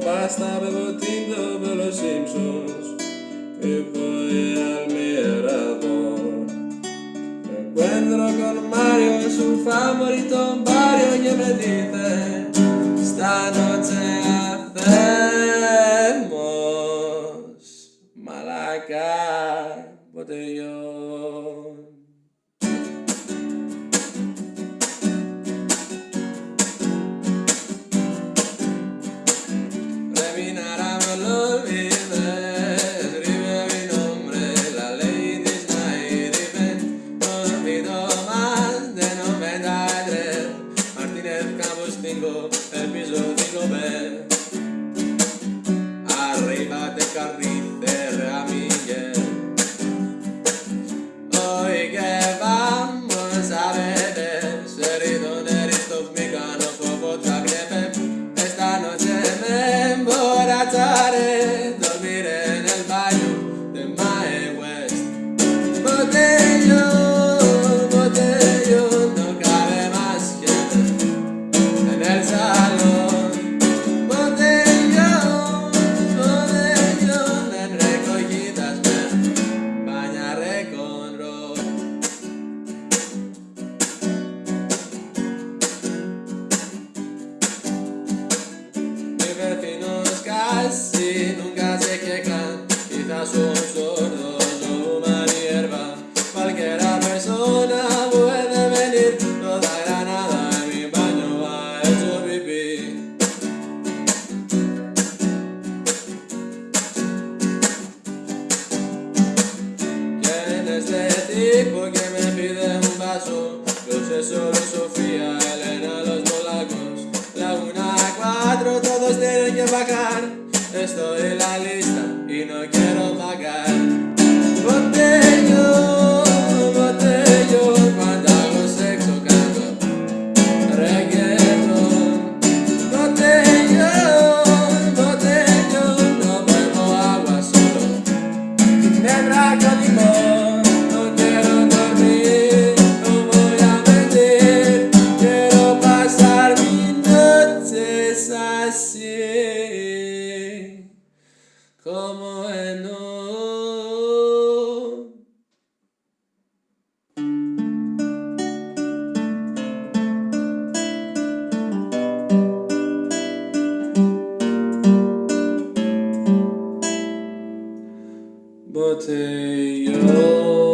pasta, bebo tinto per los Simpsons y voy al mirador. Me encuentro con Mario, es su favorito Mario y me dice, esta noche hacemos malaca botellón. bisogno di me arrivate carri carrizzelle casi nunca se quejan, quizás son sordos o una hierba. Cualquiera persona puede venir, toda granada en mi baño ha hecho pipí. ¿Quién es este tipo que me pide un vaso? Yo sé solo Sofía, Elena, los polacos. La una a cuatro, todos tienen que bajar. Estoy en la lista y no quiero pagar. Botello, botello Cuando hago sexo canto Reggaeton Botello, botello No bebo agua solo. Ginebra con limón No quiero dormir No voy a mentir. Quiero pasar mis noches así como en Botellón